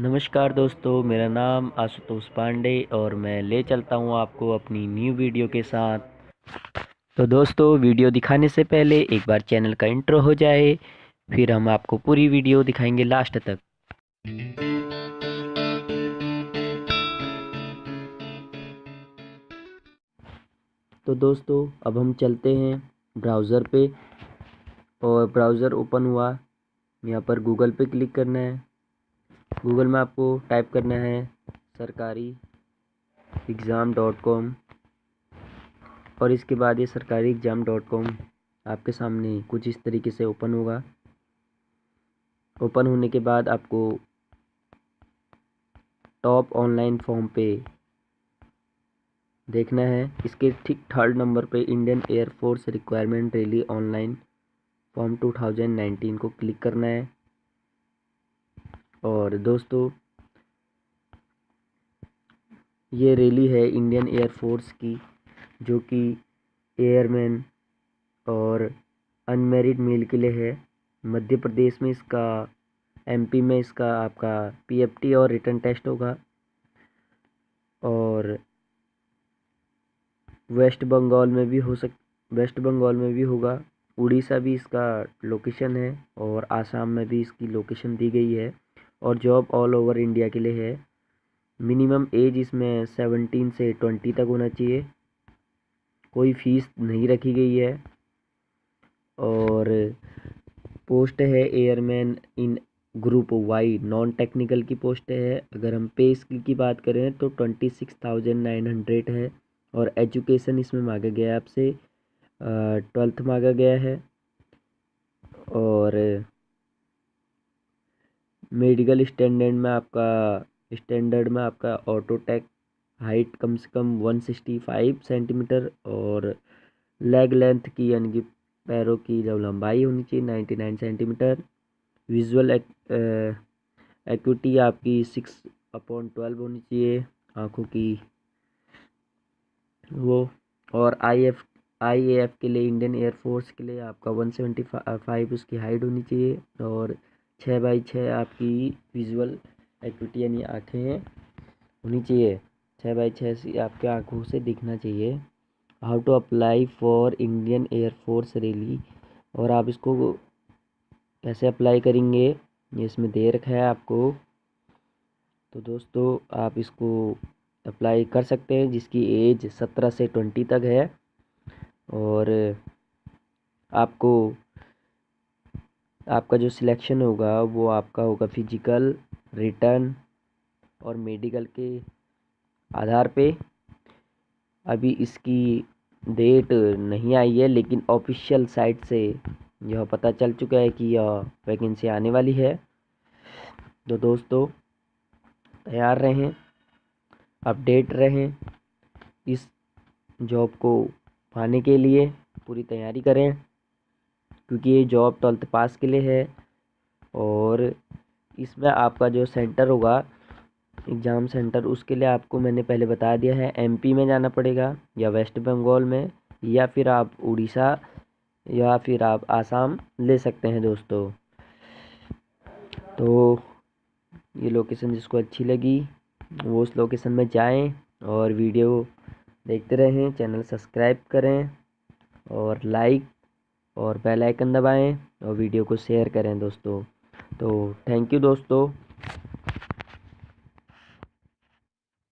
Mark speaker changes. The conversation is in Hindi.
Speaker 1: नमस्कार दोस्तों, मेरा नाम आशुतोष पांडे और मैं ले चलता हूँ आपको अपनी न्यू वीडियो के साथ। तो दोस्तों वीडियो दिखाने से पहले एक बार चैनल का इंट्रो हो जाए, फिर हम आपको पूरी वीडियो दिखाएँगे लास्ट तक। तो दोस्तों, अब हम चलते हैं ब्राउज़र पे और ब्राउज़र ओपन हुआ। यहाँ पर गूगल पे क्लिक करना है। गूगल में आपको टाइप करना है सरकारी एग्ज़ाम डॉट कॉम और इसके बाद ये सरकारी एग्ज़ाम डॉट कॉम आपके सामने कुछ इस तरीके से ओपन होगा। ओपन होने के बाद आपको टॉप ऑनलाइन फॉर्म पे देखना है। इसके ठीक थर्ड नंबर पे Indian air force requirement rally online form 2019 को क्लिक करना है। और दोस्तों, ये रैली है इंडियन एयरफोर्स की, जो कि एयरमैन और अनमेरिड मेल के लिए है। मध्य प्रदेश में इसका एमपी में इसका, आपका पीएफटी और रिटर्न टेस्ट होगा। और वेस्ट बंगाल में भी हो सक, वेस्ट बंगाल में भी होगा। उड़ीसा भी इसका लोकेशन है और आसाम में भी इसकी लोकेशन दी गई है। और जॉब ऑल ओवर इंडिया के लिए है। मिनिमम एज इसमें सेवनटीन से ट्वेंटी तक होना चाहिए। कोई फ़ीस नहीं रखी गई है। और पोस्ट है airman in group Y non technical की पोस्ट है। अगर हम पे स्किल की बात करें तो twenty six thousand nine hundred है और एजुकेशन इसमें मांगा गया है आपसे। ट्वेल्थ मांगा गया है। और मेडिकल स्टैंडर्ड में आपका, स्टैंडर्ड में आपका ऑटोटेक हाइट कम से कम वन सिक्सटी फाइव सेंटीमीटर और लेग लेंथ की यानी कि पैरों की जब लंबाई होनी चाहिए ninety nine centimetre visual acuity आपकी सिक्स अपॉन ट्वेल्व होनी चाहिए आँखों की, वो, और I F I A F के लिए इंडियन एयरफोर्स के लिए आपका वन सेवेंटी फाइव उसकी हाइट होनी चाहिए और छः बाई छः आपकी विजुअल एक्टिविटी यानी आँखें होनी चाहिए। छः बाई छः से आपके आँखों से दिखना चाहिए। How to apply for Indian air force rally और आप इसको कैसे अप्लाई करेंगे, ये इसमें दे रखा है आपको। तो दोस्तों, आप इसको अप्लाई कर सकते हैं, जिसकी एज सत्रह से ट्वेंटी तक है। और आपको आपका जो सिलेक्शन होगा, वो आपका होगा फ़िज़िकल रिटर्न और मेडिकल के आधार पे। अभी इसकी डेट नहीं आई है, लेकिन ऑफिशियल साइट से यह पता चल चुका है कि यह वैकेंसी आने वाली है। तो दोस्तों, तैयार रहें अपडेट रहें इस जॉब को पाने के लिए। पूरी तैयारी करें। क्योंकि ये जॉब ट्वेल्थ पास के लिए है और इसमें आपका जो सेंटर होगा एग्ज़ाम सेंटर उसके लिए आपको मैंने पहले बता दिया है एमपी में जाना पड़ेगा या वेस्ट बंगाल में या फिर आप उड़ीसा या फिर आप आसाम ले सकते हैं दोस्तों। तो ये लोकेशन जिसको अच्छी लगी, वो उस लोकेशन में जाएँ और वीडियो देखते रहें चैनल सब्सक्राइब करें और लाइक और बेल आइकन दबाएँ और वीडियो को शेयर करें दोस्तों। तो थैंक यू दोस्तों।